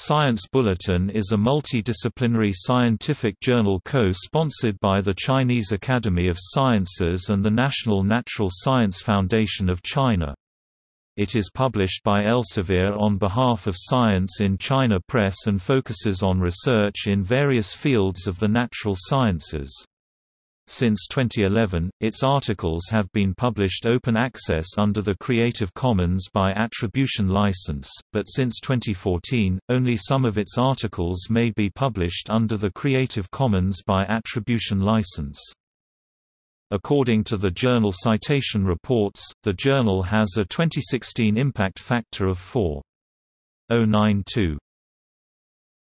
Science Bulletin is a multidisciplinary scientific journal co-sponsored by the Chinese Academy of Sciences and the National Natural Science Foundation of China. It is published by Elsevier on behalf of Science in China Press and focuses on research in various fields of the natural sciences. Since 2011, its articles have been published open access under the Creative Commons by Attribution license, but since 2014, only some of its articles may be published under the Creative Commons by Attribution license. According to the Journal Citation Reports, the journal has a 2016 impact factor of 4.092.